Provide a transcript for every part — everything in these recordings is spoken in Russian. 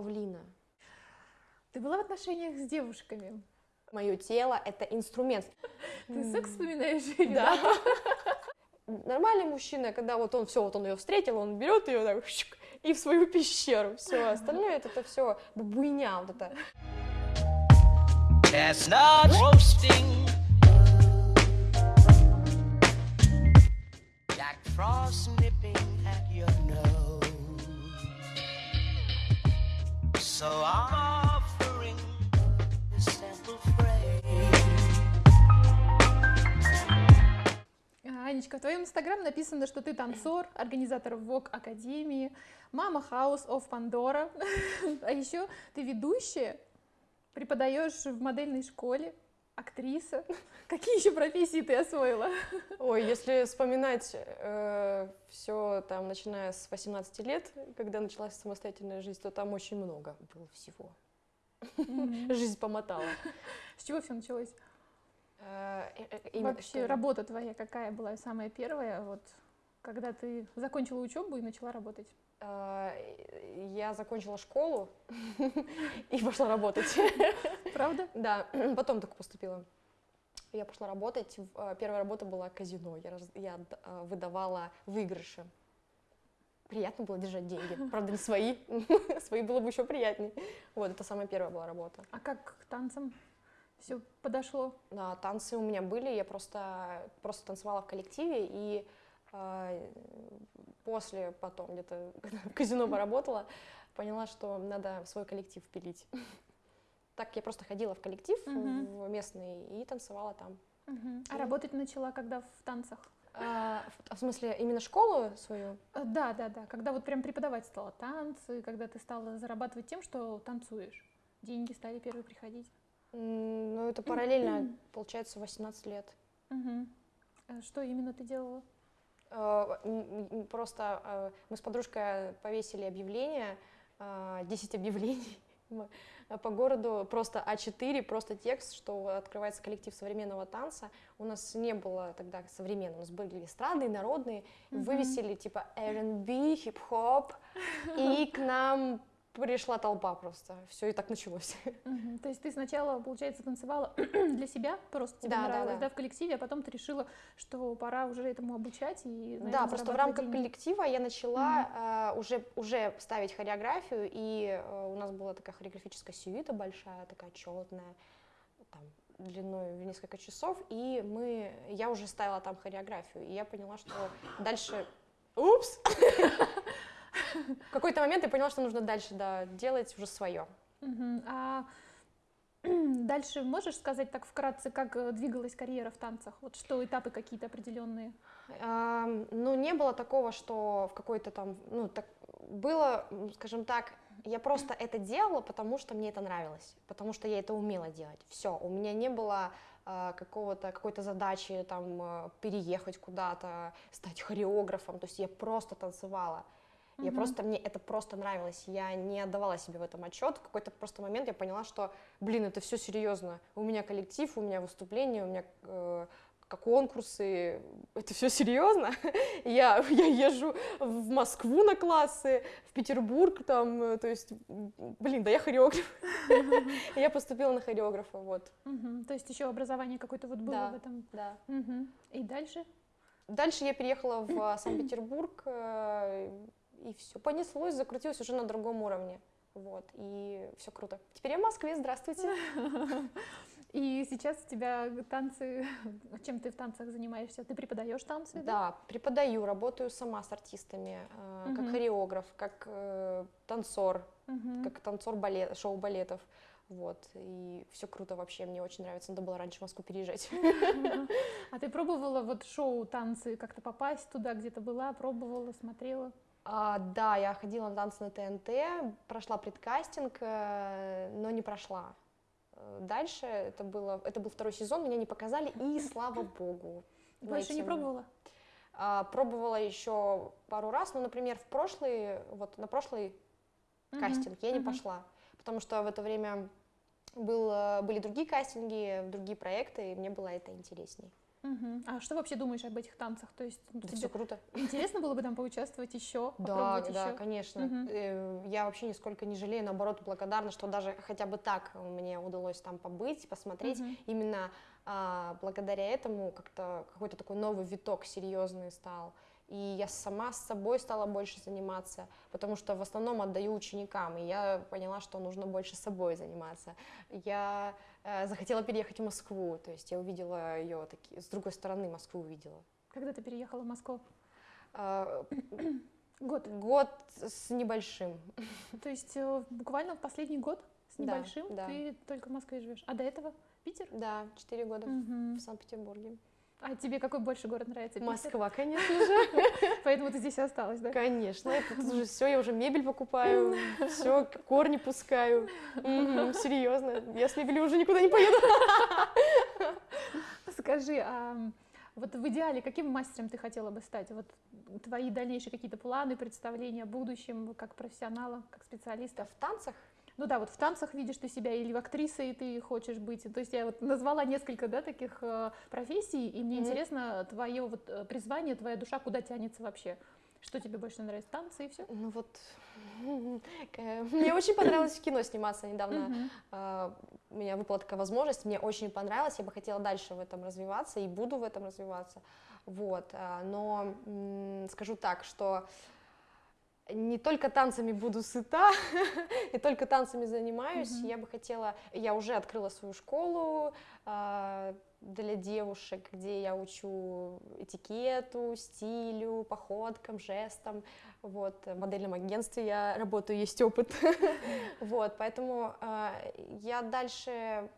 павлина. Ты была в отношениях с девушками? Мое тело — это инструмент. Ты секс вспоминаешь? или Да. Нормальный мужчина, когда вот он все, вот он ее встретил, он берет ее так и в свою пещеру. Все, остальное это, это все буйня вот это. Roasting. Jack Frost nipping at your nose. So I'm offering this simple phrase. Анечка, в твоем инстаграм написано, что ты танцор, организатор ВОК Академии, мама House of Pandora, а еще ты ведущая, преподаешь в модельной школе, актриса. Какие еще профессии ты освоила? Ой, если вспоминать все там, начиная с 18 лет, когда началась самостоятельная жизнь, то там очень много было всего. Жизнь помотала. С чего все началось? Э, э, э, Вообще работа твоя какая была самая первая, вот когда ты закончила учебу и начала работать? Э, Я закончила школу и пошла работать. Правда? Да, потом только поступила. Я пошла работать. э, Первая работа была казино. Я, раз- я э, выдавала выигрыши. Приятно было держать деньги. Правда, не свои. Свои было бы еще приятнее. Вот, это самая первая была работа. А как к танцам все подошло? Да, танцы у меня были, я просто, просто танцевала в коллективе, и после, потом где-то, в казино поработала, поняла, что надо в свой коллектив пилить. Так я просто ходила в коллектив в местный и танцевала там. А работать начала когда в танцах? А, в, в смысле, именно школу свою? Э, Да, да, да. Когда вот прям преподавать стала танцы, когда ты стала зарабатывать тем, что танцуешь. Деньги стали первые приходить. Ну, это параллельно, получается, 18 лет. А Что именно ты делала? Э, Просто э, мы с подружкой повесили объявление, э, 10 объявлений м, э, по городу, просто А4, просто текст, что открывается коллектив современного танца. У нас не было тогда современного, у нас были эстрадные, народные, Мгм. вывесили типа R&B, хип-хоп, и к нам пришла толпа просто. Все и так началось. Мгм. То есть ты сначала, получается, танцевала для себя, просто тебе Да, да, нравилось, да. да, в коллективе, а потом ты решила, что пора уже этому обучать и, Да, наверно, просто в рамках деньги. коллектива я начала э, уже, уже ставить хореографию, и э, у нас была такая хореографическая сюита большая, такая четная, там, длиной в несколько часов, и мы, я уже ставила там хореографию, и я поняла, что дальше... Упс! В какой-то момент я поняла, что нужно дальше, да, делать уже свое. А дальше можешь сказать так вкратце, как э, двигалась карьера в танцах? Вот что этапы какие-то определенные? Ам, Ну, не было такого, что в какой-то там, ну, так, было, скажем так, я просто это делала, потому что мне это нравилось, потому что я это умела делать. Все, у меня не было а, какого-то, какой-то задачи там а, переехать куда-то, стать хореографом, то есть я просто танцевала. Я Мгм. просто, мне это просто нравилось, я не отдавала себе в этом отчет. В какой-то просто момент я поняла, что, блин, это все серьезно. У меня коллектив, у меня выступления, у меня э, конкурсы, это все серьезно. Я, я езжу в Москву на классы, в Петербург, там, э, то есть, блин, да я хореограф. Я поступила на хореографа, вот, Мгм. То есть еще образование какое-то вот было Да. в этом. да. Мгм. И дальше? Дальше я переехала в Санкт-Петербург, э, и все понеслось, закрутилось уже на другом уровне. Вот, и все круто. Теперь я в Москве, здравствуйте. И сейчас у тебя танцы, чем ты в танцах занимаешься? Ты преподаешь танцы? Да, преподаю, работаю сама с артистами, э, как хореограф, как э, танцор, Мгм. как танцор балет, шоу балетов. Вот, и все круто вообще, мне очень нравится, надо было раньше в Москву переезжать. А ты пробовала вот шоу танцы как-то попасть туда, где-то была, пробовала, смотрела? А, да, я ходила на танцы на ТНТ, прошла предкастинг, э, но не прошла. Э, Дальше это было, это был второй сезон, меня не показали, и слава богу. Больше не пробовала? А, пробовала еще пару раз, но, например, в прошлый, вот на прошлый Мгм, кастинг я не мгм. пошла, потому что в это время был, э, были другие кастинги, другие проекты, и мне было это интереснее. Мгм. А что вообще думаешь об этих танцах? То есть Да все круто. интересно было бы там поучаствовать еще, Да, да, еще? конечно. Э, Я вообще нисколько не жалею, наоборот, благодарна, что даже хотя бы так мне удалось там побыть, посмотреть. Мгм. Именно а, благодаря этому как-то какой-то такой новый виток серьезный стал. И я сама с собой стала больше заниматься, потому что в основном отдаю ученикам, и я поняла, что нужно больше собой заниматься. Я захотела переехать в Москву, то есть я увидела ее таки, с другой стороны Москву увидела. Когда ты переехала в Москву? А, Год. Год с небольшим. То есть э, буквально в последний год с Да, небольшим да. ты только в Москве живешь. А до этого Питер? Да, четыре года Мгм. в Санкт-Петербурге. А тебе какой больше город нравится? Москва, конечно же. Поэтому ты здесь осталась, да? Конечно, тут уже все, я уже мебель покупаю, все, корни пускаю. Серьезно, я с мебелью уже никуда не поеду. Скажи, а вот в идеале каким мастером ты хотела бы стать? Вот твои дальнейшие какие-то планы, представления о будущем, как профессионала, как специалиста? В танцах? Ну да, вот в танцах видишь ты себя или в актрисой ты хочешь быть. То есть я вот назвала несколько, да, таких э, профессий, и мне Мгм. интересно твое вот э, призвание, твоя душа куда тянется вообще? Что тебе больше нравится, танцы и все? Ну вот, э, мне очень понравилось в кино сниматься недавно. У меня выпала такая возможность, мне очень понравилось, я бы хотела дальше в этом развиваться и буду в этом развиваться. Вот, но скажу так, что не только танцами буду сыта, не только танцами занимаюсь, Мгм. я бы хотела, я уже открыла свою школу а, для девушек, где я учу этикету, стилю, походкам, жестам, вот, в модельном агентстве я работаю, есть опыт, вот, поэтому а, я дальше,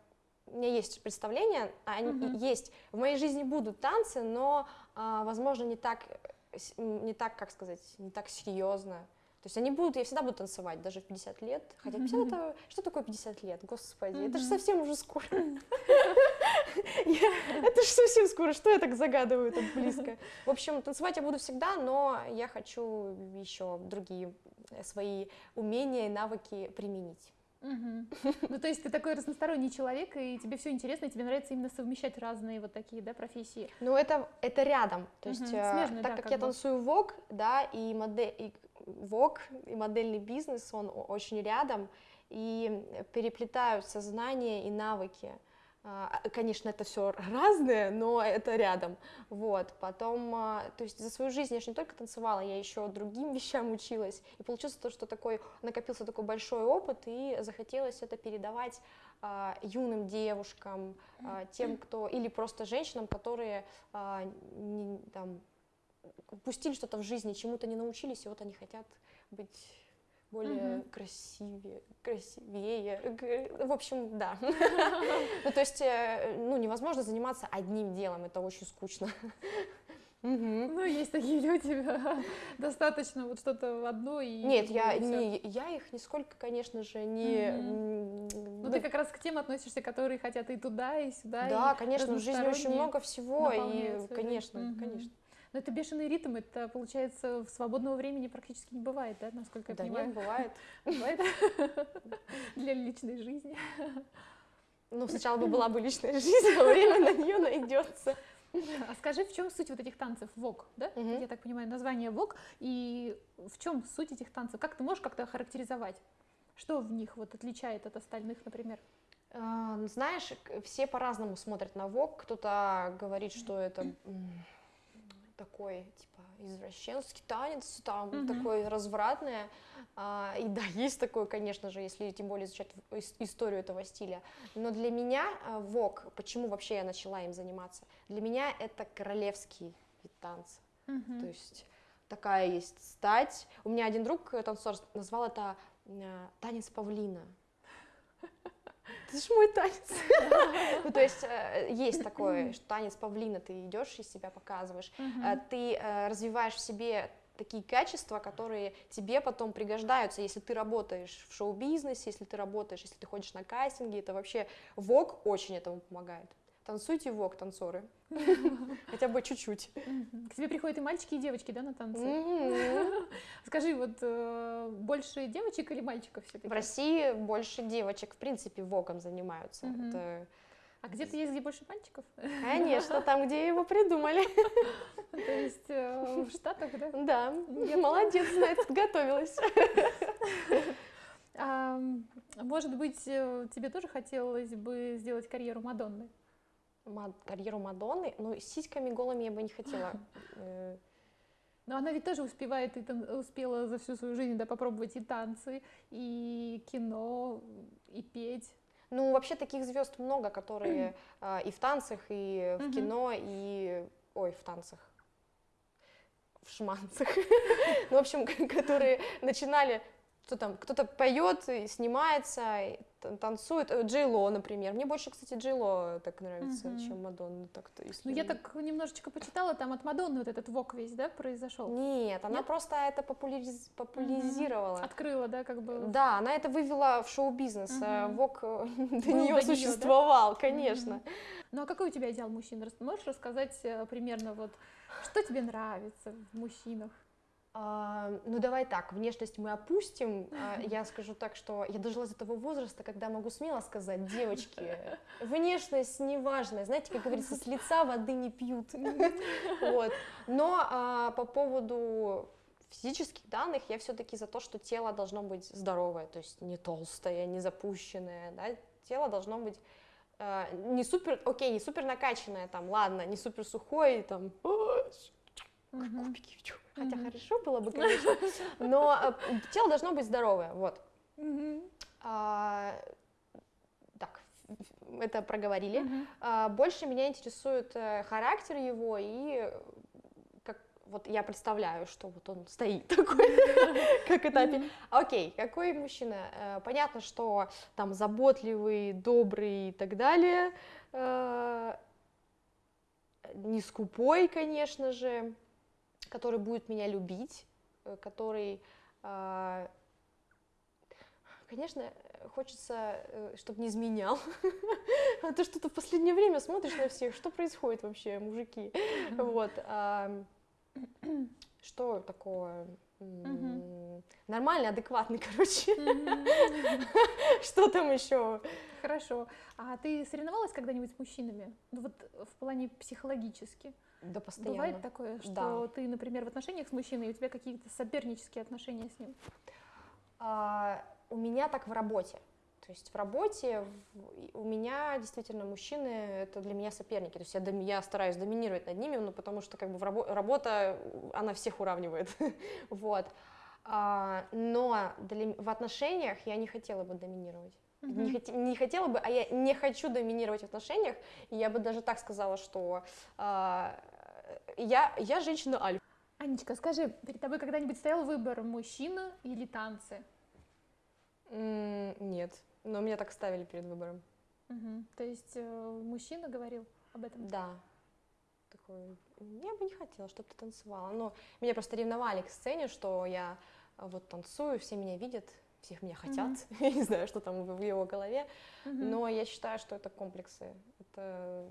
у меня есть представление, они Мгм. есть, в моей жизни будут танцы, но, а, возможно, не так, э, не так, как сказать, не так серьезно. То есть они будут, я всегда буду танцевать, даже в 50 лет. Хотя 50 это, что такое 50 лет, господи, это же совсем уже скоро. Это же совсем скоро, что я так загадываю так близко. В общем, танцевать я буду всегда, но я хочу еще другие свои умения и навыки применить. Ну, то есть ты такой разносторонний человек, и тебе все интересно, и тебе нравится именно совмещать разные вот такие, да, профессии. Ну, это, это рядом. То есть, смежно, так да, как как я бы. танцую вок, да, и модель, и вок, и модельный бизнес, он очень рядом, и переплетаются знания и навыки. А, Конечно, это все разное, но это рядом. Вот. Потом, а, то есть за свою жизнь я же не только танцевала, я еще другим вещам училась. И получилось то, что такой накопился такой большой опыт, и захотелось это передавать а, юным девушкам, а, тем, кто или просто женщинам, которые а, не- там упустили что-то в жизни, чему-то не научились, и вот они хотят быть более Мгм. красивее, красивее. В общем, да. Ну, то есть, э, ну, невозможно заниматься одним делом, это очень скучно. Мгм. Ну, есть такие люди, достаточно вот что-то в одно и... Нет, я, не, я их нисколько, конечно же, не... Мгм. м, Ну, ты как раз к тем относишься, которые хотят и туда, и сюда. Да, и конечно, в жизни очень много всего, и, конечно, Мгм. конечно. Но это бешеный ритм, это, получается, в свободного времени практически не бывает, да, насколько я Да понимаю? нет, бывает. Бывает? Для личной жизни. Ну, сначала бы была бы личная жизнь, а время на нее найдется. А скажи, в чем суть вот этих танцев ВОК, да? Мгм. Я так понимаю, название ВОК, и в чем суть этих танцев? Как ты можешь как-то охарактеризовать? Что в них вот отличает от остальных, например? А, ну, Знаешь, все по-разному смотрят на ВОК. Кто-то говорит, что это такой, типа, извращенский танец, там, Мгм. такой развратное. А, И да, есть такое, конечно же, если тем более изучать историю этого стиля. Но для меня а, ВОК, почему вообще я начала им заниматься? Для меня это королевский вид танца. То есть такая есть стать. У меня один друг, э, танцор, назвал это э, танец павлина. Это же мой танец. Ну, то есть э, есть такое, что танец павлина, ты идешь и себя показываешь. Э, Ты э, развиваешь в себе такие качества, которые тебе потом пригождаются, если ты работаешь в шоу-бизнесе, если ты работаешь, если ты ходишь на кастинги, это вообще ВОК очень этому помогает. Танцуйте вок, танцоры. Хотя бы чуть-чуть. К тебе приходят и мальчики, и девочки, да, на танцы? Скажи, вот э, больше девочек или мальчиков все-таки? В России больше девочек, в принципе, воком занимаются. Это, А где-то есть, где больше мальчиков? конечно, там, где его придумали. То есть э, в Штатах, да? Да, молодец, значит, готовилась. А, может быть, э, тебе тоже хотелось бы сделать карьеру Мадонны? Ма- Карьеру Мадонны, ну, с сиськами голыми я бы не хотела. Э, Но она ведь тоже успевает и тан- успела за всю свою жизнь да, попробовать и танцы, и кино, и петь. Ну, вообще таких звезд много, которые а, и в танцах, и в кино, и... Ой, в танцах. В шманцах. Ну, в общем, которые начинали... Кто там? Кто-то поет, и снимается, танцует. Э, Джей Ло, например. Мне больше, кстати, Джей Ло так нравится, Мгм. чем Мадонна. Так-то, если... Ну, я так немножечко почитала, там от Мадонны вот этот вок весь, да, произошел. Нет, она Нет? просто это популяриз- популяризировала. Открыла, да, как бы. Да, она это вывела в шоу-бизнес. Мгм. Вок э, до нее до неё, да? существовал, конечно. Мгм. Ну, а какой у тебя идеал мужчин? Рас- Можешь рассказать примерно вот, что тебе нравится в мужчинах? А, ну давай так, внешность мы опустим. А, я скажу так, что я дожила до того возраста, когда могу смело сказать, девочки, внешность неважная. Знаете, как говорится, с лица воды не пьют. Вот. Но а, по поводу физических данных я все-таки за то, что тело должно быть здоровое, то есть не толстое, не запущенное, да, тело должно быть а, не супер, окей, не супер накачанное, там, ладно, не супер сухое, там, Мгм. кубики, чу. хотя Мгм. хорошо было бы, конечно, но а, тело должно быть здоровое, вот. Мгм. А, так, это проговорили. Мгм. А, больше меня интересует э, характер его и э, вот я представляю, что вот он стоит такой, как это опи- Окей, какой мужчина? Э, Понятно, что там заботливый, добрый и так далее. Э, Не скупой, конечно же, который будет меня любить, э, который, а, конечно, хочется, чтобы не изменял. А ты что-то в последнее время смотришь на всех, что происходит вообще, мужики? Вот. ам, Что такое? Нормальный, адекватный, короче. Что там еще? Хорошо. А ты соревновалась когда-нибудь с мужчинами? Ну вот в плане психологически. Да, постоянно. Бывает такое, что Да. ты, например, в отношениях с мужчиной, и у тебя какие-то сопернические отношения с ним? А, у меня так в работе. То есть в работе у меня действительно мужчины это для меня соперники. То есть я, я стараюсь доминировать над ними, ну, потому что как бы в рабо- работа, она всех уравнивает. вот. А, но для в отношениях я не хотела бы доминировать. Не, Мгм. хоте- не хотела бы, а я не хочу доминировать в отношениях. И я бы даже так сказала, что а, я, я женщина альфа. Анечка, скажи, перед тобой когда-нибудь стоял выбор мужчина или танцы? М, Нет, но меня так ставили перед выбором. Мгм. То есть э, мужчина говорил об этом? Да. Такой, я бы не хотела, чтобы ты танцевала. Но меня просто ревновали к сцене, что я а, вот танцую, все меня видят, всех меня хотят. Я не знаю, что там в его голове. Мгм. Но я считаю, что это комплексы. Это,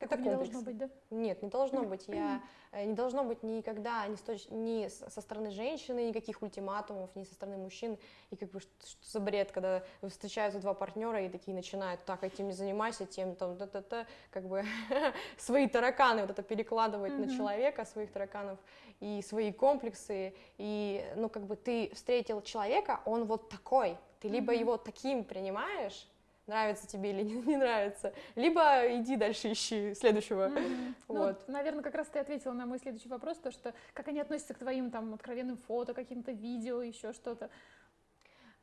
это Такого не должно быть, да? Нет, не должно быть. Я, э, не должно быть никогда ни, точ- ни со стороны женщины никаких ультиматумов, ни со стороны мужчин. И как бы что, что за бред, когда встречаются два партнера и такие начинают, так, этим не занимайся, тем там, та-та-та, как бы свои тараканы вот это перекладывать на Мгм. человека, своих тараканов и свои комплексы. И, ну, как бы ты встретил человека, он вот такой. Ты либо Мгм. его таким принимаешь, нравится тебе или не, не нравится, либо иди дальше ищи следующего. Ну, Вот. наверное, как раз ты ответила на мой следующий вопрос, то что как они относятся к твоим там откровенным фото, каким-то видео, еще что-то.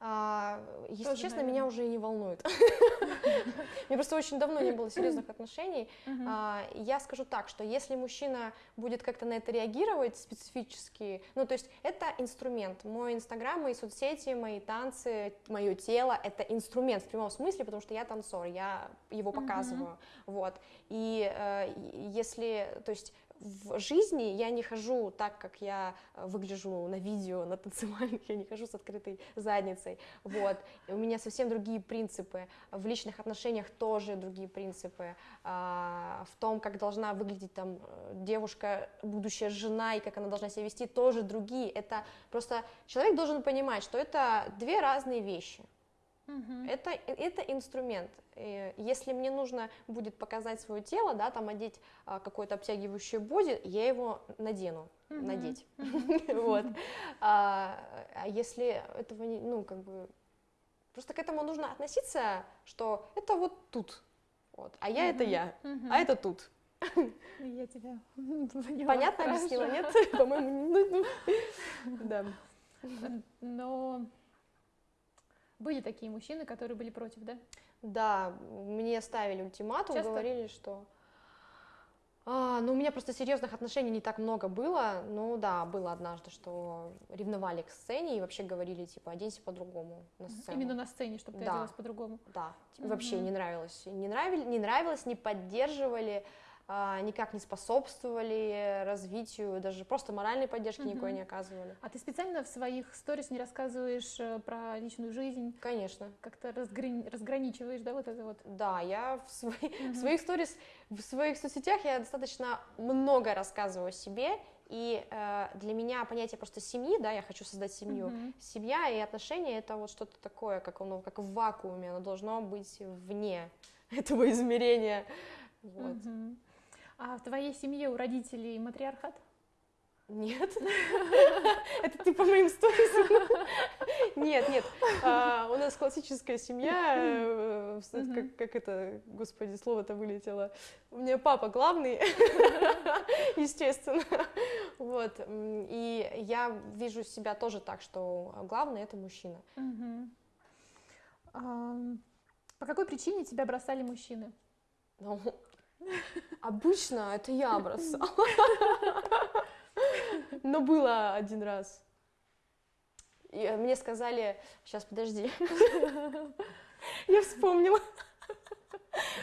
А, если Тоже, честно, наверное. меня уже и не волнует. Мне просто очень давно не было серьезных отношений. А, Я скажу так, что если мужчина будет как-то на это реагировать специфически, ну то есть это инструмент. Мой инстаграм, мои соцсети, мои танцы, мое тело — это инструмент в прямом смысле, потому что я танцор, я его показываю. Вот. Э, и если, то есть в жизни я не хожу так, как я э, выгляжу на видео, на танцевальных, я не хожу с открытой задницей, вот, у меня совсем другие принципы, в личных отношениях тоже другие принципы, а, в том, как должна выглядеть там э, девушка, будущая жена, и как она должна себя вести, тоже другие, это просто человек должен понимать, что это две разные вещи, это, это инструмент. И Если мне нужно будет показать свое тело, да, там одеть а, какое-то обтягивающее боди, я его надену, Мгм. надеть. Вот. А а если этого не, ну, как бы, просто к этому нужно относиться, что это вот тут, вот, а я это Мгм. я, а это тут. Я тебя поняла, Понятно хорошо. объяснила, нет? По-моему, ну, ну, да. Но были такие мужчины, которые были против, да? Да, мне ставили ультиматум, Часто? говорили, что... А, ну, у меня просто серьезных отношений не так много было. Ну да, было однажды, что ревновали к сцене и вообще говорили, типа, оденься по-другому на сцену. Именно на сцене, чтобы ты Да. оделась по-другому. Да, типа, вообще Мгм. не нравилось. Не, нравилось, не нравилось, не поддерживали, никак не способствовали развитию, даже просто моральной поддержки никакой Мгм. не оказывали. А ты специально в своих сторис не рассказываешь э, про личную жизнь, Конечно. как-то разграни- разграничиваешь, да, вот это вот? Да, я в, свои- в Мгм. своих сторис, в своих соцсетях я достаточно много рассказываю о себе, и э, для меня понятие просто семьи, да, я хочу создать семью. Мгм. Семья и отношения это вот что-то такое, как оно, как в вакууме, оно должно быть вне этого измерения. Вот. Мгм. А в твоей семье у родителей матриархат? Нет. Это ты по моим сторисам? Нет, нет. А, У нас классическая семья. э. Как это, господи, слово-то вылетело. У меня папа главный, естественно. Вот. И я вижу себя тоже так, что главный это мужчина. По какой причине тебя бросали мужчины? Обычно это я бросала. Но было один раз. И э, мне сказали, сейчас подожди, я вспомнила.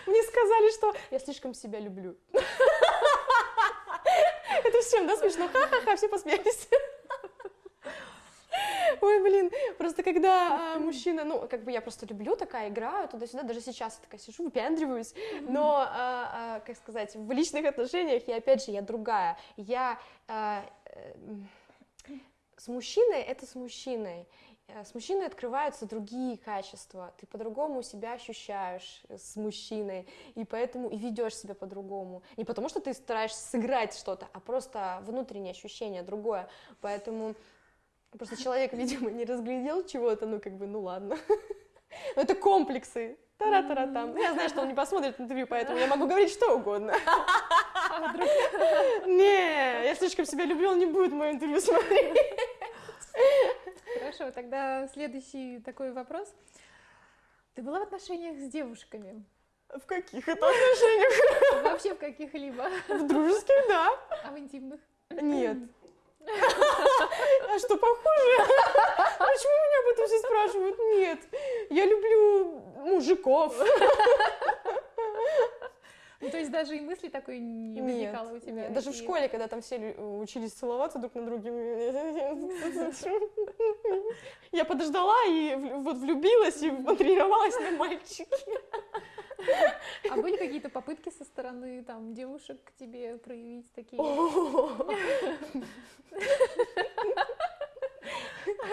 Мне сказали, что я слишком себя люблю. Это всем, да, смешно? Ха-ха-ха, все посмеялись. Ой, блин, просто когда а, мужчина, ну, как бы я просто люблю такая, играю туда-сюда, даже сейчас я такая сижу, выпендриваюсь, но, а, а, как сказать, в личных отношениях я, опять же, я другая, я а, э, с мужчиной, это с мужчиной, Э, с мужчиной открываются другие качества, ты по-другому себя ощущаешь с мужчиной, и поэтому и ведешь себя по-другому. Не потому, что ты стараешься сыграть что-то, а просто внутреннее ощущение другое. Поэтому просто человек, видимо, не разглядел чего-то, ну как бы, ну ладно. Ну, Это комплексы. Тара-тара-там. Я знаю, что он не посмотрит интервью, поэтому я могу говорить что угодно. А вдруг Не, я слишком себя люблю, он не будет мое интервью смотреть. Хорошо, тогда следующий такой вопрос. Ты была в отношениях с девушками? В каких это отношениях? Вообще в каких-либо? В дружеских, да. А в интимных? Нет. А что, похоже? Почему меня об этом все спрашивают? Нет. Я люблю мужиков. Ну, то есть даже и мысли такой не возникало у тебя? нет. Даже в школе, когда там все учились целоваться друг на друге, я подождала и вот влюбилась и потренировалась на мальчике. А были какие-то попытки со стороны там девушек к тебе проявить такие?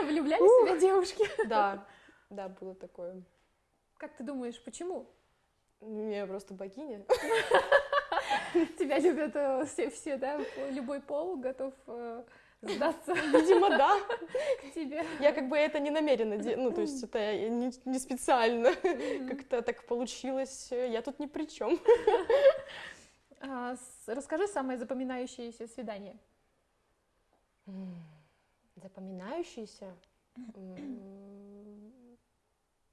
Влюбляли себя девушки? Да, да, было такое. Как ты думаешь, почему? Я просто богиня. Тебя любят э, все, все, да? Любой пол готов э, сдаться Видимо, да. к тебе. Я как бы это не намеренно, ну, то есть это не, не специально. Как-то так получилось. Я тут ни при чем. А, с- расскажи самое запоминающееся свидание. Запоминающийся? М.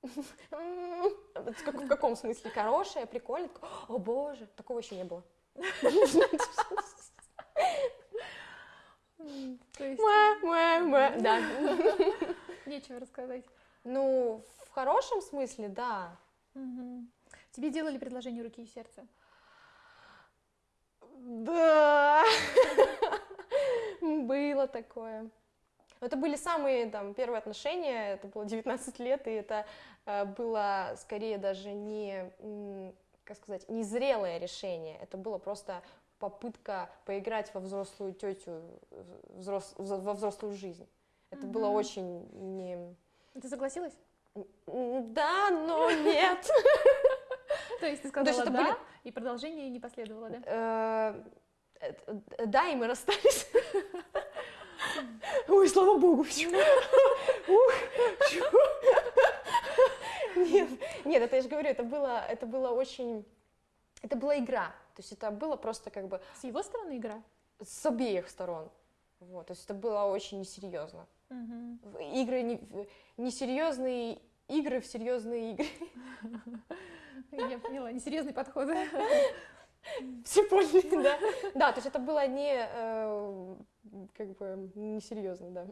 В как- в каком смысле? Хорошее, прикольное? О боже, такого еще не было. То есть Муа, муа, муа. Да. нечего рассказать. Ну, в хорошем смысле, да. Тебе делали предложение руки и сердца? Да. было такое. Это были самые там первые отношения, это было 19 лет, и это э, было скорее даже не, как сказать, не зрелое решение, это было просто попытка поиграть во взрослую тетю, взрос- во взрослую жизнь. Это было Мгм. очень не... Ты согласилась? Да, но нет. То есть ты Ну, сказала да, и продолжение не последовало, да? Э, э, э, Да, и мы расстались. Ой, слава богу, фью. Ух, фью. Нет, нет, это я же говорю, это было, это было очень, это была игра, то есть это было просто как бы С его стороны игра? с обеих сторон, вот, то есть это было очень несерьезно. В- Игры не, несерьезные игры в серьезные игры. Я поняла, несерьезный подход. Все поняли, да? Да, то есть это было не, э, как бы, несерьезно, да.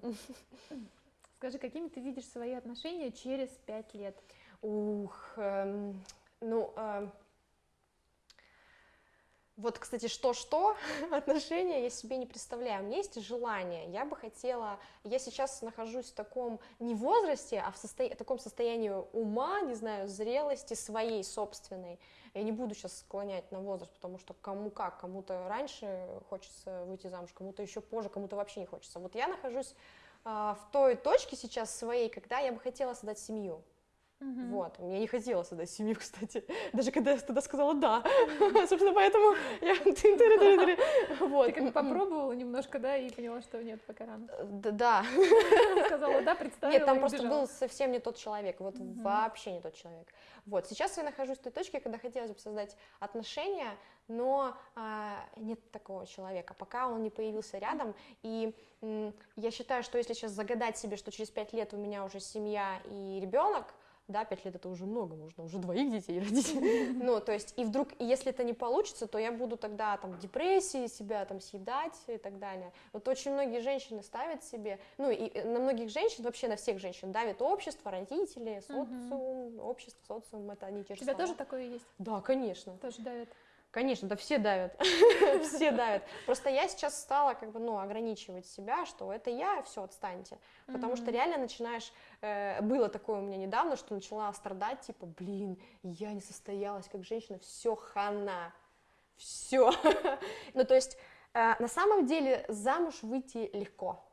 Скажи, какими ты видишь свои отношения через пять лет? Ух, эм, ну, эм, вот, кстати, что-что, отношения я себе не представляю. У меня есть желание, я бы хотела, я сейчас нахожусь в таком, не возрасте, а в состо- таком состоянии ума, не знаю, зрелости своей собственной. Я не буду сейчас склонять на возраст, потому что кому как, кому-то раньше хочется выйти замуж, кому-то еще позже, кому-то вообще не хочется. Вот я нахожусь а, в той точке сейчас своей, когда я бы хотела создать семью. Мгм. Вот, я не хотела создать семью, кстати, даже когда я тогда сказала «да», собственно, поэтому я... Вот. Ты как попробовала немножко, да, и поняла, что нет, пока рано. Д- Да, Сказала да, представила нет, там просто был совсем не тот человек, вот вообще не тот человек. Вот, сейчас я нахожусь в той точке, когда хотелось бы создать отношения, но а, нет такого человека, пока он не появился рядом, и я считаю, что если сейчас загадать себе, что через пять лет у меня уже семья и ребенок, да, пять лет это уже много, можно уже двоих детей родить. Ну, то есть, и вдруг, если это не получится, то я буду тогда там в депрессии себя там съедать и так далее. Вот очень многие женщины ставят себе, ну, и э, на многих женщин, вообще на всех женщин давит общество, родители, социум, общество, социум, это они те У же тебя слова. тоже такое есть? Да, конечно. Тоже давит? Конечно, да все давят, все давят. Просто я сейчас стала как бы, ну, ограничивать себя, что это я, все, отстаньте. Потому что реально начинаешь, э, было такое у меня недавно, что начала страдать, типа, блин, я не состоялась как женщина, все хана, все. Ну, то есть, э, на самом деле замуж выйти легко,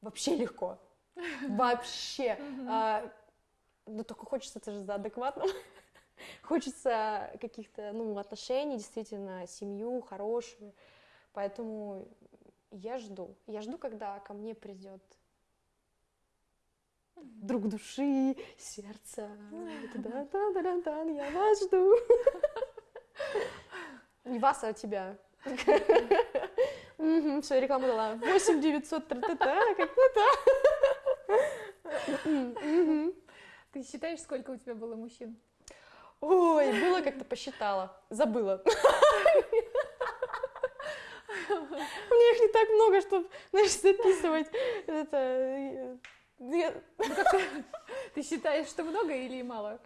вообще легко, вообще. Но только хочется это же за адекватным. Хочется каких-то, ну, отношений, действительно, семью хорошую. Поэтому я жду. Я жду, когда ко мне придет друг души, сердца. Да-да-да-да-да, Я вас жду. Не вас, а тебя. Все, рекламу дала. 8 900 тра-та-та, как-то. Ты считаешь, сколько у тебя было мужчин? Ой, было как-то посчитала, забыла. У меня их не так много, чтобы, знаешь, записывать. Это... э, я- Ты считаешь, что много или мало?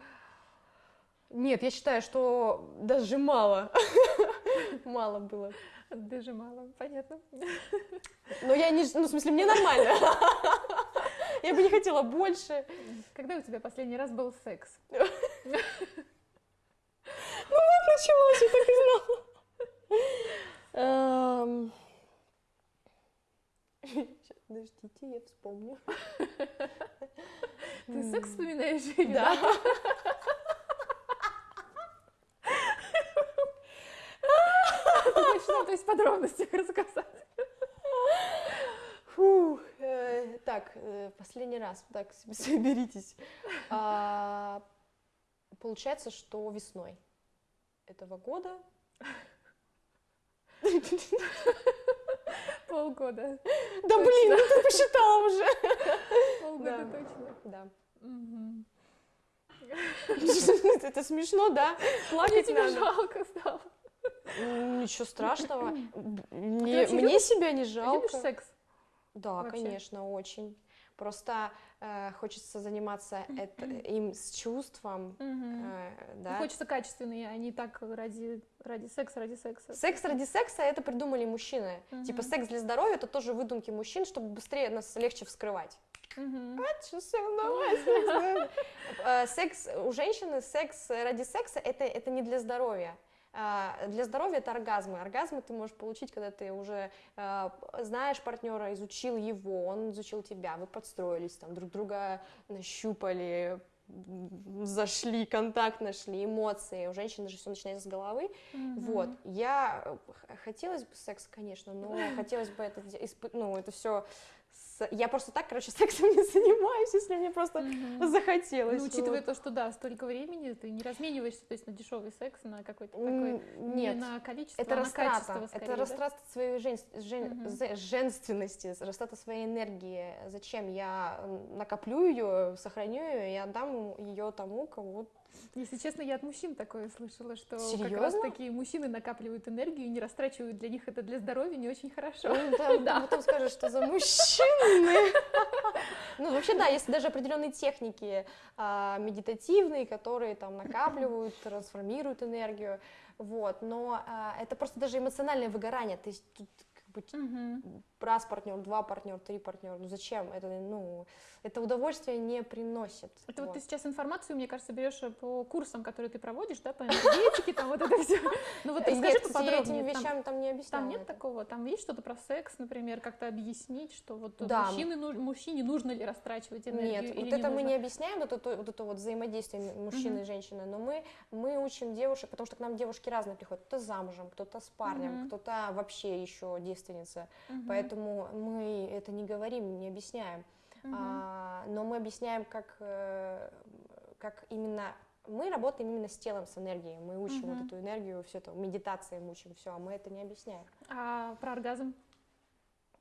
Нет, я считаю, что даже мало. Мало было. Даже мало, понятно. Но я не... Ну, в смысле, мне нормально. Я бы не хотела больше. Когда у тебя последний раз был секс? Началось, я так и знала. Эм. Подождите, я вспомню. Ты секс вспоминаешь? Да. Точно, то есть в подробностях рассказать. Фух, э, так, э, последний раз, так, соберитесь. А, Получается, что весной этого года. Полгода. Да блин, ну ты посчитала уже. Полгода Да. точно. Да. Это смешно, да? Плакать надо. жалко стало. Ничего страшного. Мне, вообще мне любишь- себя не Любишь жалко. секс? Да, конечно, очень. Просто э, хочется заниматься это, им с чувством, э, Ну, да. Хочется качественные, а не так ради, ради секса, ради секса. Секс ради секса это придумали мужчины. Типа секс для здоровья это тоже выдумки мужчин, чтобы быстрее нас легче вскрывать. Э, Секс у женщины, секс ради секса это, это не для здоровья. А, Для здоровья это оргазмы. Оргазмы ты можешь получить, когда ты уже э, знаешь партнера, изучил его, он изучил тебя, вы подстроились, там друг друга нащупали, зашли, контакт нашли, эмоции. У женщины же все начинается с головы. Мгм. Вот, я э, хотелось бы секс, конечно, но хотелось бы это, ну, это все, я просто так, короче, сексом не занимаюсь, если мне просто Мгм. захотелось. Ну, учитывая вот. то, что да, столько времени, ты не размениваешься, то есть на дешевый секс, на какой-то такой, нет, не на количество, это а на качество растрата, скорее, это да? растрата своей жен- жен- зе- женственности, растрата своей энергии. Зачем я накоплю ее, сохраню ее и отдам ее тому, кого Если честно, я от мужчин такое слышала, что как Серьезно? раз такие мужчины накапливают энергию и не растрачивают для них это для здоровья не очень хорошо. Ну, да, Да. потом скажешь, что за мужчины. Ну, вообще, да, есть даже определенные техники а, медитативные, которые там накапливают, трансформируют энергию, вот, но а, это просто даже эмоциональное выгорание, то есть тут как бы Мгм. Раз партнер, два партнера, три партнера, ну зачем? Это, ну, это удовольствие не приносит. Это вот вот. ты сейчас информацию, мне кажется, берешь по курсам, которые ты проводишь, да, по энергетике, там вот это все. Ну вот Э, расскажи этим поподробнее. Там- вещам там не объясняла. Там нет такого, там есть что-то про секс, например, как-то объяснить, что вот ну- мужчине нужно ли растрачивать энергию Нет, вот это мы не объясняем, вот это, вот это вот взаимодействие мужчины и женщины, но мы, мы учим девушек, потому что к нам девушки разные приходят, кто замужем, кто-то с парнем, кто-то вообще еще девственница, Мгм. Поэтому мы это не говорим, не объясняем, Мгм. А, но мы объясняем, как, э, как именно мы работаем именно с телом, с энергией, мы учим Мгм. вот эту энергию, все это, медитации мы учим, все, а мы это не объясняем. А про оргазм?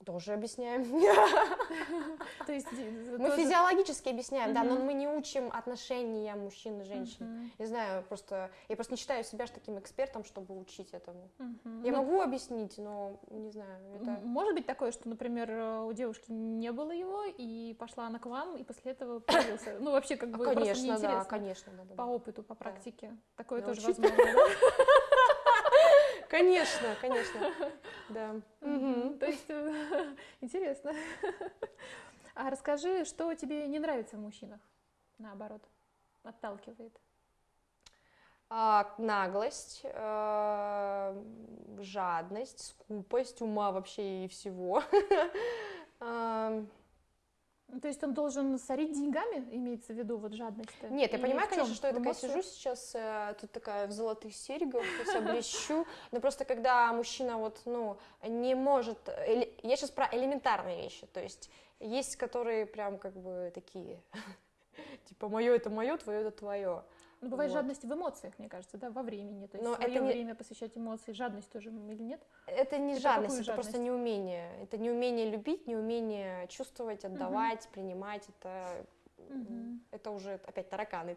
Тоже объясняем. То есть э, Мы физиологически объясняем, да, но мы не учим отношения мужчин и женщин. Не знаю, просто я просто не считаю себя таким экспертом, чтобы учить этому. Я Ну, могу объяснить, но не знаю, Может быть такое, что, например, э, у девушки не было его, и пошла она к вам, и после этого появился. Ну, вообще, как бы, просто мне Конечно, да, конечно, По опыту, по практике. Такое тоже возможно? Конечно, конечно, да. То есть э, интересно. А расскажи, что тебе не нравится в мужчинах, наоборот, отталкивает. А, наглость, э, жадность, скупость ума вообще и всего. Ну, То есть он должен сорить деньгами, имеется в виду вот жадность-то? Нет, я Или понимаю, конечно, что я такая сижу сейчас, э, тут такая в золотых серьгах, вся блещу, но просто когда мужчина вот, ну, не может, я сейчас про элементарные вещи, то есть есть, которые прям как бы такие, типа, мое это мое, твое это твое. Ну, бывает Вот. жадность в эмоциях, мне кажется, да, во времени. То есть Но свое это не- время посвящать эмоции, жадность тоже или нет? Это не Это жадность, это просто жадность? неумение. Это неумение любить, неумение чувствовать, отдавать, принимать. Это, Мгм. это уже опять тараканы.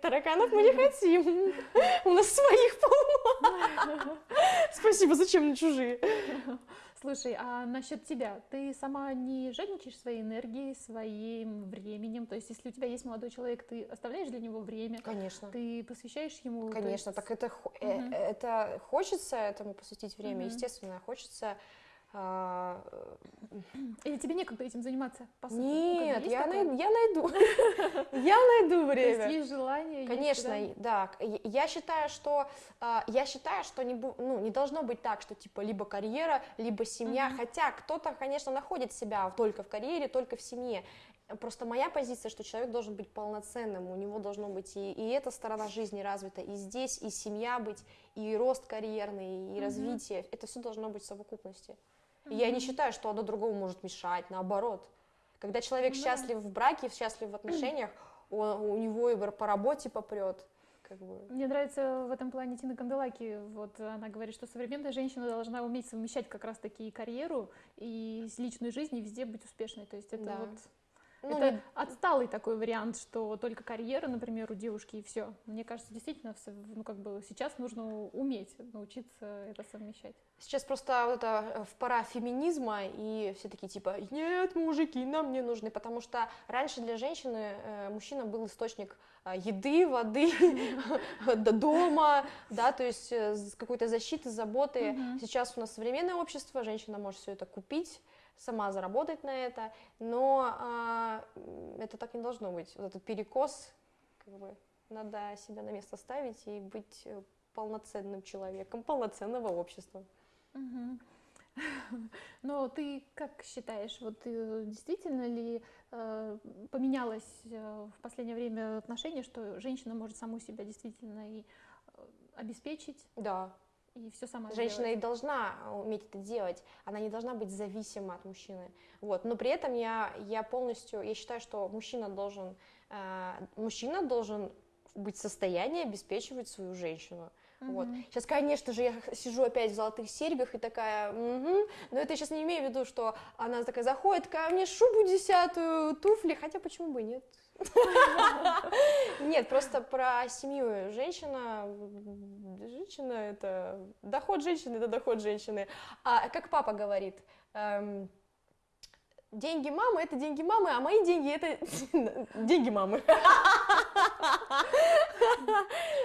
Тараканов мы не хотим. У нас своих полно. Спасибо, зачем мне чужие? Слушай, а насчет тебя, ты сама не жадничаешь своей энергией, своим временем? То есть, если у тебя есть молодой человек, ты оставляешь для него время, Конечно. ты посвящаешь ему? Конечно, есть- так это, Мгм. это хочется этому посвятить время, Мгм. естественно, хочется. А, Или тебе некогда этим заниматься? по сути? Ну, Нет, есть я, такое? най- я найду, я найду То есть время. есть желание? есть, Конечно, да? и- да. я- считаю, что а, я считаю, что не, ну, не должно быть так, что типа либо карьера, либо семья. Мгм. Хотя кто-то, конечно, находит себя только в карьере, только в семье. Просто моя позиция, что человек должен быть полноценным, у него должно быть и, и эта сторона жизни развита, и здесь, и семья быть, и рост карьерный, и Мгм. развитие. Это все должно быть в совокупности. И Я не считаю, что одно другому может мешать, наоборот. Когда человек Ну счастлив в браке, счастлив в отношениях, он- у него и по работе попрет. Как бы. Мне нравится в этом плане Тина Канделаки. Вот она говорит, что современная женщина должна уметь совмещать как раз таки и карьеру, и с личной жизнью, и везде быть успешной. То есть это Да. вот Ну, это не- отсталый такой вариант, что только карьера, например, у девушки и все. Мне кажется, действительно, ну как бы сейчас нужно уметь научиться это совмещать. Сейчас просто вот это э, в пора феминизма, и все такие типа, нет, мужики нам не нужны, потому что раньше для женщины э, мужчина был источник э, еды, воды, до дома, да, то есть какой-то защиты, заботы. Сейчас у нас современное общество, женщина может все это купить, сама заработать на это, но а, это так не должно быть. Вот этот перекос, как бы, надо себя на место ставить и быть э, полноценным человеком, полноценного общества. Мгм. Но ты как считаешь, вот э, действительно ли э, поменялось э, в последнее время отношение, что женщина может саму себя действительно и э, обеспечить, Да, и все сама женщина сделать? и должна уметь это делать, она не должна быть зависима от мужчины. Вот. Но при этом я, я полностью, я считаю, что мужчина должен, э, мужчина должен быть в состоянии обеспечивать свою женщину. Вот. Мгм. Сейчас, конечно же, я сижу опять в золотых серьгах и такая, «Мгм». но это я сейчас не имею в виду, что она такая заходит, такая, мне шубу десятую, туфли, хотя почему бы и нет? Нет, просто про семью. Женщина, женщина это доход женщины, это доход женщины. А как папа говорит, эм, деньги мамы это деньги мамы, а мои деньги это деньги мамы.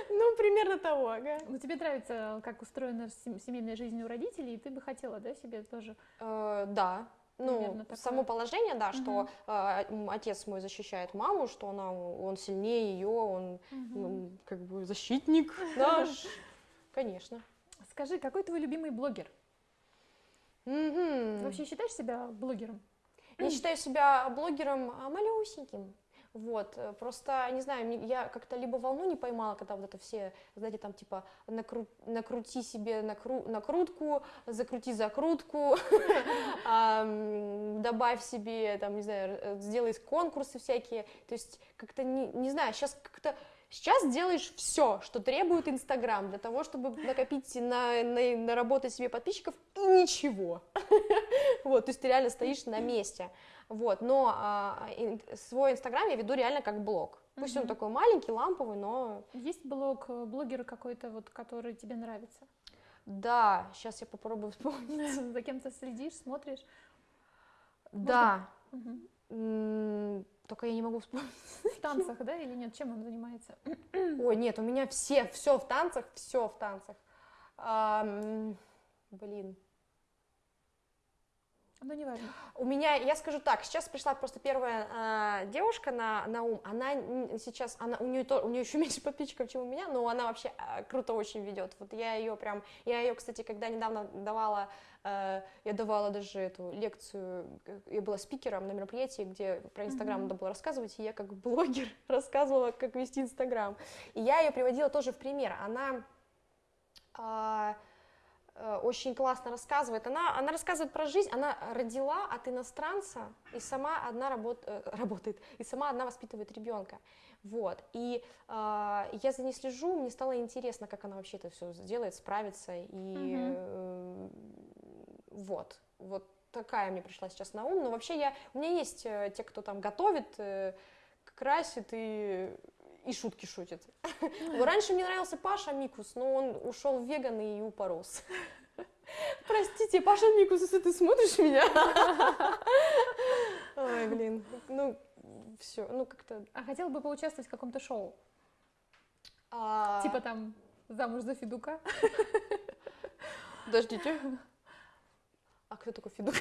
Ну, примерно того, ага. Ну, тебе нравится, как устроена сем- семейная жизнь у родителей, и ты бы хотела, да, себе тоже? Э, Да. Ну, такое. само положение, да, что Мгм. э, отец мой защищает маму, что она, он сильнее ее, он ну, как бы защитник наш. Конечно. Скажи, какой твой любимый блогер? Ты вообще считаешь себя блогером? Я считаю себя блогером а, малюсеньким. Вот, э, просто, не знаю, я как-то либо волну не поймала, когда вот это все, знаете, там типа накру- накрути себе накру- накрутку, закрути закрутку, добавь себе, там, не знаю, э, сделай конкурсы всякие. То есть как-то, не, не знаю, сейчас как-то Сейчас делаешь все, что требует Инстаграм для того, чтобы накопить, на, на- наработать себе подписчиков, и ничего. Вот, то есть ты реально стоишь на месте. Вот, но а, ин- свой Инстаграм я веду реально как блог. Пусть он Мгм. такой маленький, ламповый, но Есть блог э, блогера какой-то, вот, который тебе нравится? да, сейчас я попробую вспомнить. За кем-то следишь, смотришь? Да, только я не могу вспомнить. В танцах, да, или нет? Чем он занимается? Ой, нет, у меня все, все в танцах, все в танцах. Блин. Ну, неважно. У меня, я скажу так, сейчас пришла просто первая а, девушка на, на ум, она сейчас, она, у нее, то, у нее еще меньше подписчиков, чем у меня, но она вообще а, круто очень ведет, вот я ее прям, я ее, кстати, когда недавно давала, э, я давала даже эту лекцию, э, я была спикером на мероприятии, где про Инстаграм надо было рассказывать, и я как блогер рассказывала, как вести Инстаграм, и я ее приводила тоже в пример, она... э, очень классно рассказывает. Она, она рассказывает про жизнь. Она родила от иностранца и сама одна работ, э, работает, и сама одна воспитывает ребенка. Вот. И э, я за ней слежу, мне стало интересно, как она вообще это все сделает, справится. И Мгм. э, вот. Вот такая мне пришла сейчас на ум. Но вообще я, у меня есть э, те, кто там готовит, э, красит и и шутки шутит. Раньше мне нравился Паша Микус, но он ушел в веган и упорос. Простите, Паша Микус, если ты смотришь меня. Ой, блин. Ну, все, ну как-то... А хотела бы поучаствовать в каком-то шоу? а, Типа там «Замуж за Федука». Подождите. А кто такой Федук?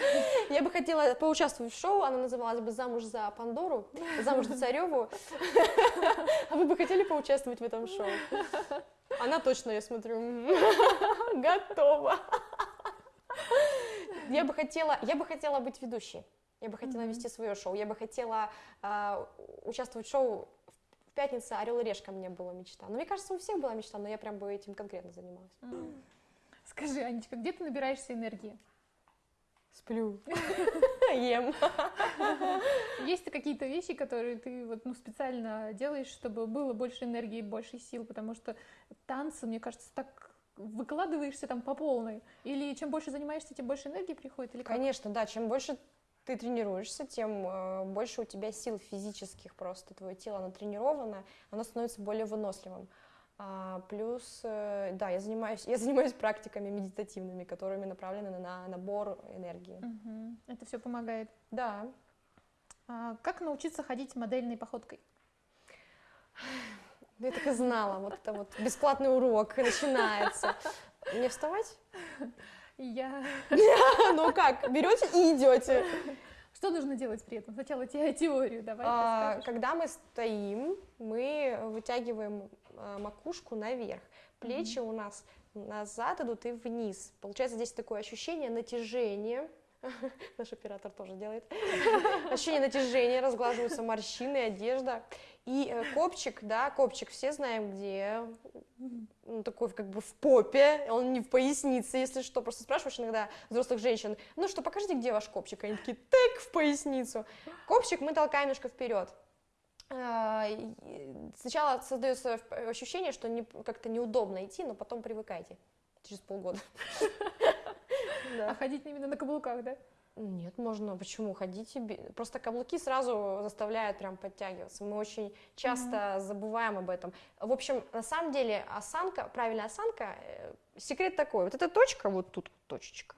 Я бы хотела поучаствовать в шоу, оно называлось бы «Замуж за Пандору», «Замуж за Цареву». А вы бы хотели поучаствовать в этом шоу? Она точно, я смотрю, готова. Я бы хотела, я бы хотела быть ведущей. Я бы хотела вести свое шоу. Я бы хотела а, участвовать в шоу в пятницу Орел и Решка мне была мечта. Но мне кажется, у всех была мечта, но я прям бы этим конкретно занималась. Скажи, Анечка, где ты набираешься энергии? Сплю. Ем. Есть какие-то вещи, которые ты вот, ну, специально делаешь, чтобы было больше энергии, больше сил? Потому что танцы, мне кажется, так выкладываешься там по полной. Или чем больше занимаешься, тем больше энергии приходит? Или как? Конечно, да, чем больше ты тренируешься, тем э, больше у тебя сил физических просто, твое тело оно тренировано, оно становится более выносливым. А, плюс, э, да, я занимаюсь, я занимаюсь практиками медитативными, которыми направлены на набор энергии. Мгм. Это все помогает. Да, А как научиться ходить модельной походкой? я так и знала, вот это вот бесплатный урок начинается. Мне вставать? Я... Ну как, берете и идете. Что нужно делать при этом? Сначала те- теорию давай А. Когда мы стоим, мы вытягиваем макушку наверх, плечи у нас назад идут и вниз. Получается здесь такое ощущение натяжения. Наш оператор тоже делает. Ощущение натяжения, разглаживаются морщины, одежда. И э, копчик, да, копчик все знаем где. Он такой как бы в попе, он не в пояснице, если что. Просто спрашиваешь иногда взрослых женщин, ну что, покажите, где ваш копчик? Они такие, так, в поясницу. Копчик мы толкаем немножко вперед. А, Сначала создается вп- ощущение, что не- как-то неудобно идти, но потом привыкайте через полгода. А ходить именно на каблуках, да? Нет, можно, почему? Ходите, бе- просто каблуки сразу заставляют прям подтягиваться. Мы очень часто забываем об этом. В общем, на самом деле осанка, правильная осанка, э, секрет такой, вот эта точка, вот тут точечка,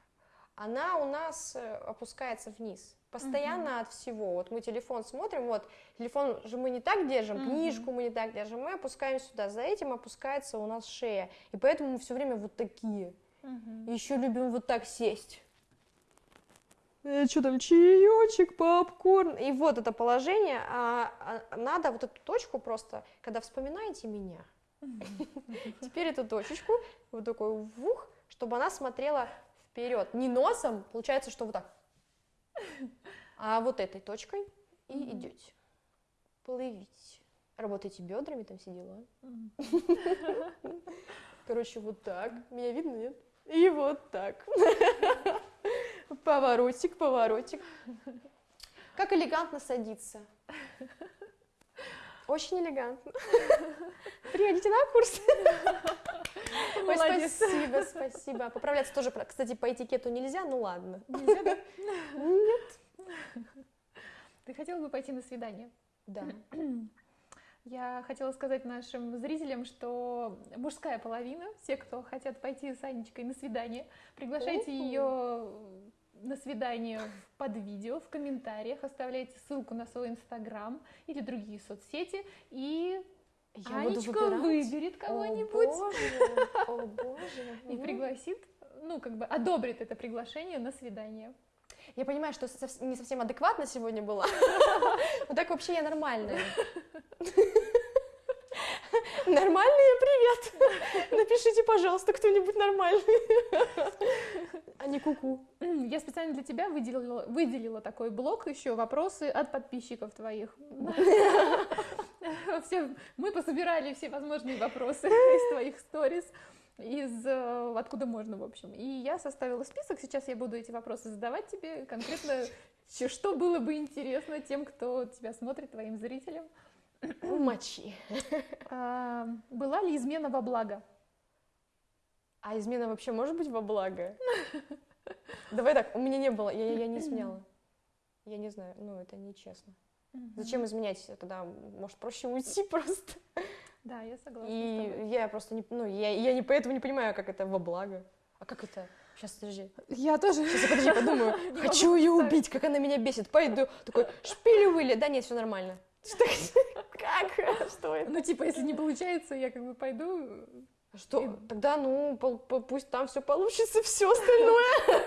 она у нас э, опускается вниз. Постоянно от всего. Вот мы телефон смотрим, вот телефон же мы не так держим, Мгм. книжку мы не так держим, мы опускаем сюда. За этим опускается у нас шея. И поэтому мы все время вот такие. Мгм. Еще любим вот так сесть. что там, чаечек, попкорн. И вот это положение. а, а, надо вот эту точку просто, когда вспоминаете меня, теперь эту точечку, вот такой вух, чтобы она смотрела вперед. Не носом, получается, что вот так. А вот этой точкой и Мгм. идете. Плывите. Работайте бедрами, там все дела. Короче, вот так. Меня видно, нет? И вот так. Поворотик, поворотик. Как элегантно садиться. Очень элегантно. Приходите на курс. Ой, спасибо, спасибо. Поправляться тоже, кстати, по этикету нельзя, ну ладно. Нельзя, да? Нет. Ты хотела бы пойти на свидание? Да. Я хотела сказать нашим зрителям, что мужская половина, все, кто хотят пойти с Анечкой на свидание, приглашайте Уху. ее на свидание под видео, в комментариях, оставляйте ссылку на свой инстаграм или другие соцсети, и Я Анечка выберет О, кого-нибудь боже, О, боже. и Мгм. пригласит, ну, как бы одобрит это приглашение на свидание. Я понимаю, что не совсем адекватно сегодня была. Вот так вообще я нормальная. Нормальные, привет! Напишите, пожалуйста, кто-нибудь нормальный. А не куку. Я специально для тебя выделила, выделила такой блок еще вопросы от подписчиков твоих. Все, мы пособирали все возможные вопросы из твоих сторис, из э, откуда можно, в общем. И я составила список. Сейчас я буду эти вопросы задавать тебе конкретно, что было бы интересно тем, кто тебя смотрит, твоим зрителям. Мочи. А, была ли измена во благо? А измена вообще может быть во благо? Давай так, у меня не было, я, я не изменяла. Я не знаю, ну это нечестно. Зачем изменять? Тогда, может, проще уйти просто. Да, я согласна. И я просто не, ну, я, я не поэтому не понимаю, как это во благо. А как это? Сейчас, подожди. Я тоже. Сейчас подожди, подумаю. Хочу ее убить, как она меня бесит. Пойду. Такой, шпили выли. Да нет, все нормально. Что- Как? Что это? Ну, типа, если не получается, я как бы пойду. Что? Тогда, ну, пусть там все получится, все остальное.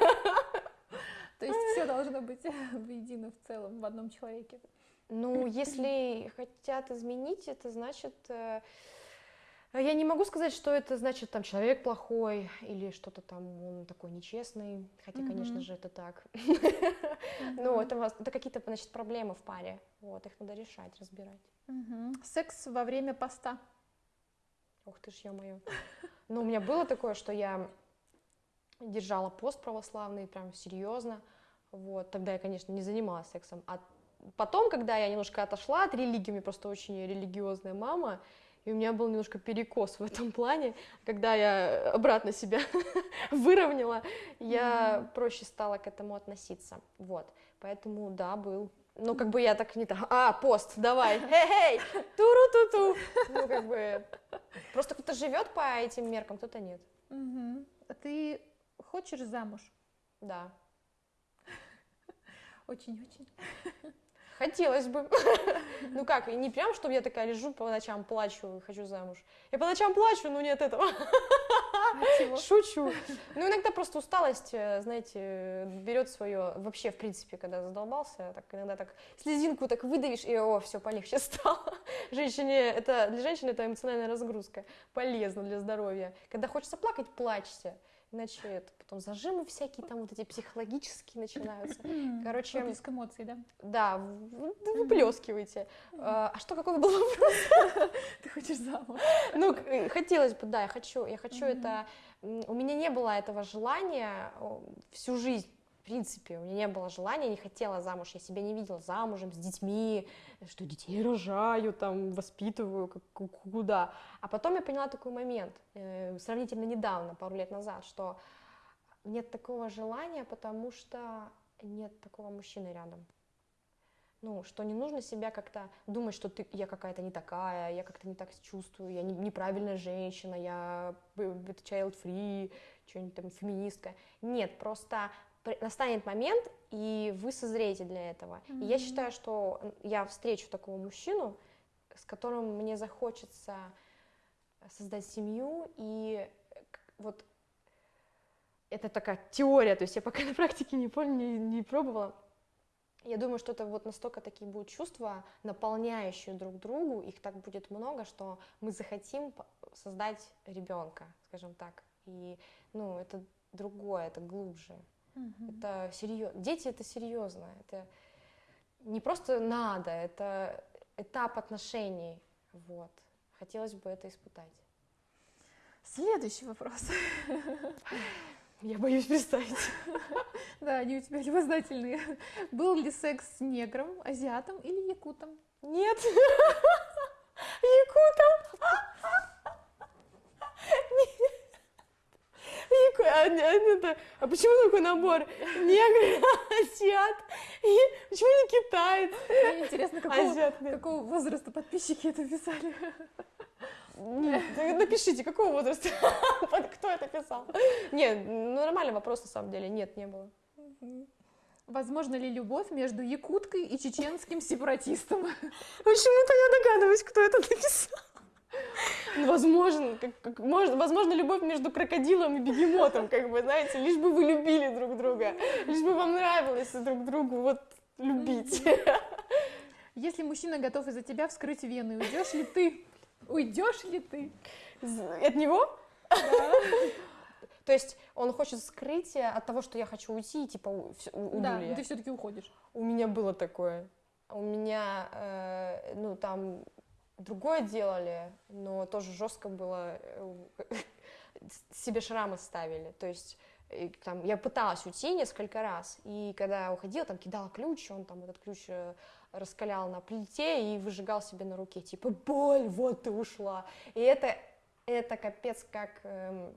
То есть все должно быть воедино в целом, в одном человеке. Ну, если хотят изменить, это значит... э, Я не могу сказать, что это значит, там, человек плохой или что-то там, он такой нечестный, хотя, конечно же, это так. Ну, это, вас- это какие-то, значит, проблемы в паре, вот, их надо решать, разбирать. Секс во время поста. Ух ты ж, ё-моё. Ну, у меня было такое, что я держала пост православный, прям серьезно, вот, тогда я, конечно, не занималась сексом, а потом, когда я немножко отошла от религии, у меня просто очень религиозная мама, и у меня был немножко перекос в этом плане, когда я обратно себя выровняла, я проще стала к этому относиться, вот. Поэтому, да, был. Ну, как бы я так не так, а, пост, давай, хей-хей, туру-ту-ту. Ну, как бы, просто кто-то живет по этим меркам, кто-то нет. Мгм. А ты хочешь замуж? Да, Очень-очень. Хотелось бы. Ну как, и не прям, чтобы я такая лежу по ночам, плачу, и хочу замуж. Я по ночам плачу, но нет этого. А чего? Шучу. Ну, иногда просто усталость, э, знаете, берет свое, вообще, в принципе, когда задолбался, так иногда так слезинку так выдавишь, и о, все, полегче стало. Женщине, это, для женщины это эмоциональная разгрузка, полезно для здоровья. Когда хочется плакать, плачьте. Иначе это потом зажимы всякие там вот эти психологические начинаются. Короче, Выплеск эмоций, да? да, выплескивайте. А а что, какой был вопрос? Ты хочешь замуж? Ну, э, хотелось бы, да, я хочу, я хочу это. У меня не было этого желания всю жизнь. В принципе, у меня не было желания, не хотела замуж, я себя не видела замужем, с детьми, что детей рожаю, там, воспитываю, как, ку- куда. А потом я поняла такой момент, э, сравнительно недавно, пару лет назад, что нет такого желания, потому что нет такого мужчины рядом. Ну, что не нужно себя как-то думать, что ты, я какая-то не такая, я как-то не так чувствую, я не- неправильная женщина, я б- б- child free, что-нибудь там феминистка. Нет, просто настанет момент, и вы созреете для этого. И я считаю, что я встречу такого мужчину, с которым мне захочется создать семью, и вот это такая теория, то есть я пока на практике не, пол- не, не пробовала. Я думаю, что это вот настолько такие будут чувства, наполняющие друг другу, их так будет много, что мы захотим создать ребенка, скажем так. И, ну, это другое, это глубже. Мгм. Это серьезно. Дети это серьезно. Это не просто надо, это этап отношений. Вот. Хотелось бы это испытать. Следующий вопрос. Я боюсь представить. Да, они у тебя любознательные. Был ли секс с негром, азиатом или якутом? Нет. Якутом. А, это- а почему такой набор? Негр, азиат, и почему не китаец? Мне интересно, какого, Азиат, какого возраста подписчики это писали. Напишите, какого возраста? Кто это писал? Нет, ну нормальный вопрос на самом деле. Нет, не было. Возможно ли любовь между якуткой и чеченским сепаратистом? Почему-то я догадываюсь, кто это написал. Ну, Возможно, как, как- может, возможно, любовь между крокодилом и бегемотом, как бы, знаете, лишь бы вы любили друг друга, лишь бы вам нравилось друг другу вот любить. Если мужчина готов из-за тебя вскрыть вены, уйдешь ли ты? Уйдешь ли ты? От него? То есть он хочет скрыть от того, что я хочу уйти, и типа уйду Да, но ты все-таки уходишь. У меня было такое. У меня, э, ну, там другое делали, но тоже жестко было. э, себе шрамы ставили. То есть и там, я пыталась уйти несколько раз, и когда уходила, там кидала ключ, он там этот ключ э, раскалял на плите и выжигал себе на руке, типа, боль, вот ты ушла. И это, это капец как эм,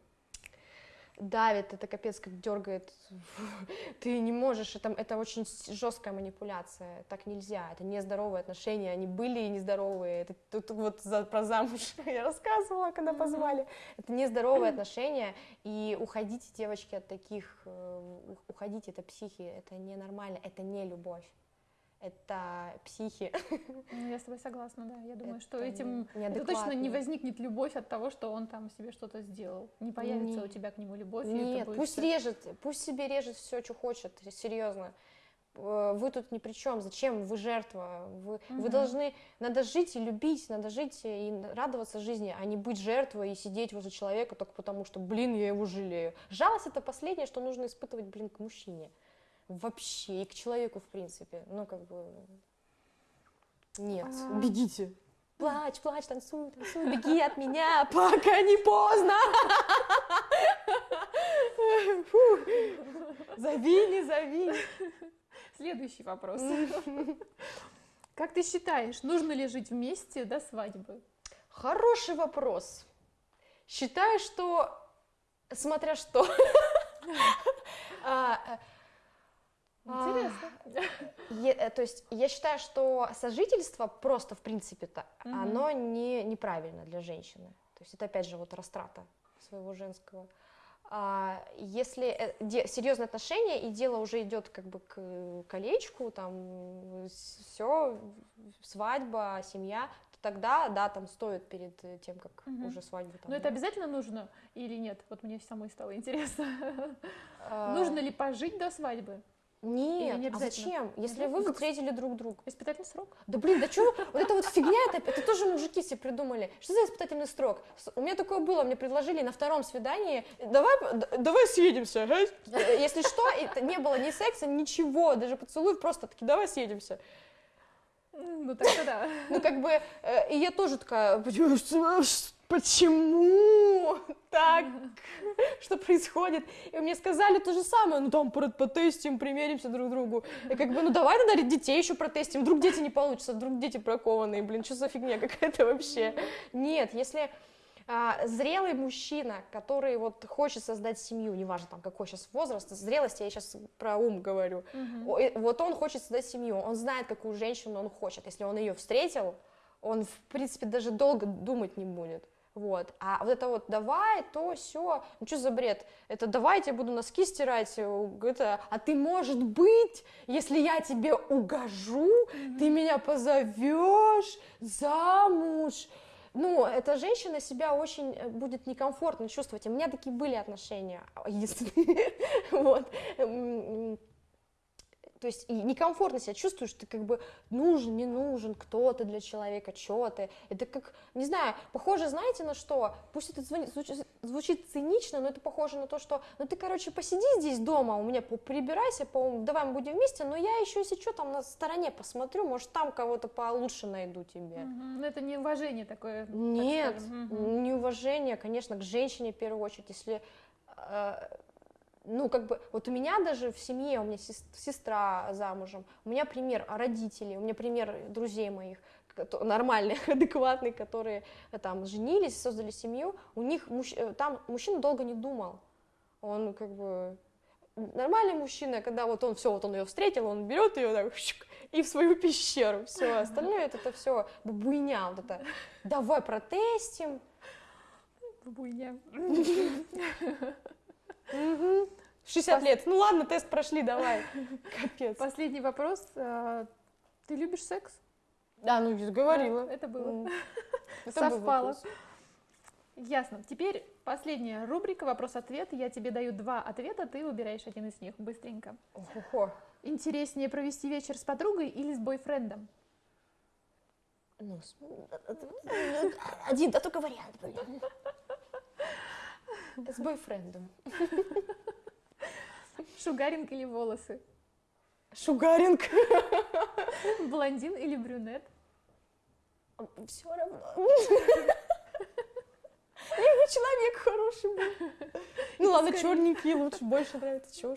давит, это капец как дергает. Ты не можешь, это, это очень жесткая манипуляция, так нельзя, это нездоровые отношения, они были и нездоровые. Это тут вот за, про замуж я рассказывала, когда позвали. Это нездоровые отношения, и уходите, девочки, от таких, э, уходите, это психи, это ненормально, это не любовь. Это психи. Ну, я с тобой согласна, да. Я думаю, что Это этим это точно не возникнет любовь от того, что он там себе что-то сделал. Не появится Не. у тебя к нему любовь. Нет, будет пусть режет, пусть себе режет все, что хочет, серьезно. Э, Вы тут ни при чем, зачем? Вы жертва. Вы, вы Мгм. должны, надо жить и любить, надо жить и радоваться жизни, а не быть жертвой и сидеть возле человека только потому, что, блин, я его жалею. Жалость это последнее, что нужно испытывать, блин, к мужчине. Вообще, и к человеку, в принципе. Ну, как бы, нет, А. бегите. Плачь, плачь, танцуй, танцуй, беги от меня, пока не поздно. Фу. Зови, не зови. Следующий вопрос. Как ты считаешь, нужно ли жить вместе до свадьбы? Хороший вопрос. Считаю, что смотря что. А, А, Интересно. Е- э, то есть я считаю, что сожительство просто в принципе-то оно не неправильно для женщины. То есть это опять же вот растрата своего женского. А если э, де- серьезные отношения и дело уже идет как бы к колечку, там все свадьба, семья, то тогда да, там стоит перед тем, как Мгм. уже свадьбу. Там, Но это обязательно нужно или нет? Вот мне самой стало интересно. а, Нужно ли пожить до свадьбы? Нет, не а зачем? Если вы Ну, встретили друг друга. Испытательный срок? Да блин, да что? Вот это вот фигня, это, это тоже мужики себе придумали. Что за испытательный срок? У меня такое было, мне предложили на втором свидании, давай, давай съедемся, ага?» Э, Если что, это не было ни секса, ничего, даже поцелуй, просто таки, давай съедемся. Ну так-то да. Ну, как бы, э, и я тоже такая, «Почему- так? Что происходит? И мне сказали то же самое, ну, там, про- потестим, примеримся друг к другу. И как бы, ну, давай тогда детей еще протестим, вдруг дети не получатся, вдруг дети бракованные, блин, что за фигня какая-то вообще? Нет, если а, зрелый мужчина, который вот хочет создать семью, неважно там какой сейчас возраст, зрелость, я сейчас про ум говорю, э, вот он хочет создать семью, он знает, какую женщину он хочет. Если он ее встретил, он, в принципе, даже долго думать не будет. Вот. А вот это вот давай, то, все, ну что за бред? Это давай, я тебе буду носки стирать, это, а ты, может быть, если я тебе угожу, ты меня позовешь замуж. Ну, эта женщина себя очень э, будет некомфортно чувствовать. У меня такие были отношения, а, если, вот. То есть некомфортно себя чувствуешь, ты как бы нужен, не нужен, кто ты для человека, что ты. Это как, не знаю, похоже, знаете, на что? Пусть это звучит, звучит цинично, но это похоже на то, что, ну ты, короче, посиди здесь дома, у меня прибирайся, по давай мы будем вместе, но я еще, если что, там на стороне посмотрю, может, там кого-то получше найду тебе. Мгм. Ну это не уважение такое. так Нет, скажем. Мгм. неуважение, конечно, к женщине в первую очередь, если, э, ну, как бы, вот у меня даже в семье, у меня сес- сестра замужем, у меня пример родителей, у меня пример друзей моих, нормальных, адекватных, которые э, там женились, создали семью, у них муж- э, там мужчина долго не думал, он как бы нормальный мужчина, когда вот он все, вот он ее встретил, он берет ее так щук, и в свою пещеру, все, остальное это, все бабуйня, вот это, давай протестим, Бабуйня. Мгм. 60 лет, ну ладно, тест прошли, давай, капец. Последний вопрос. А, Ты любишь секс? Да, ну я говорила. Это было. Это Совпало. Ясно. Теперь последняя рубрика «Вопрос-ответ». Я тебе даю два ответа, ты выбираешь один из них быстренько. Охо. Интереснее провести вечер с подругой или с бойфрендом? Ну, с- один, да только вариант, блин. С бойфрендом. Шугаринг или волосы? Шугаринг. Блондин или брюнет? Все равно. Не человек хороший был. Ну ладно, черненький лучше, больше нравится. Чего.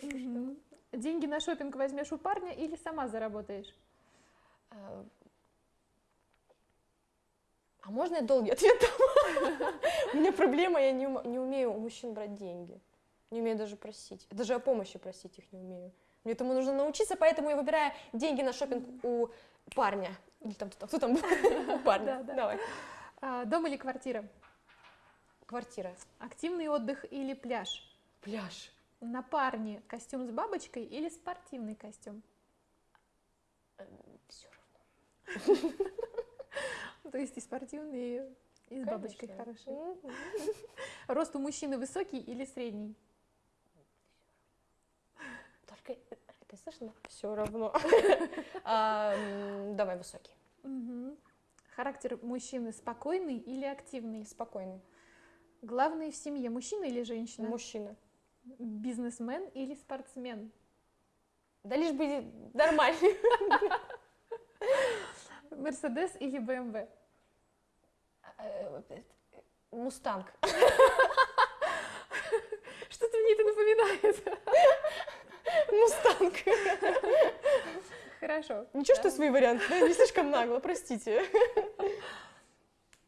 Деньги на шопинг возьмешь у парня или сама заработаешь? А можно я долгий ответ дам? У меня проблема, я не ум- не умею у мужчин брать деньги. Не умею даже просить. Даже о помощи просить их не умею. Мне этому нужно научиться, поэтому я выбираю деньги на шопинг у парня. Или там кто кто там был? У парня. Да, да. Давай. А, дом или квартира? Квартира. Активный отдых или пляж? Пляж. На парне костюм с бабочкой или спортивный костюм? Все равно. То есть и спортивный, и с бабочкой. Мгм. Рост у мужчины высокий или средний? Только это слышно? Все равно. А, Давай высокий. Характер мужчины спокойный или активный? Спокойный. Главный в семье мужчина или женщина? Мужчина. Бизнесмен или спортсмен? Да лишь бы нормальный. Мерседес или БМВ? Э, Мустанг. Что-то мне это напоминает. Мустанг. Хорошо. Ничего, что варианты, да? Не слишком нагло, простите.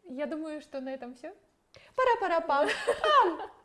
Я думаю, что на этом все. Пара-пара-пам. I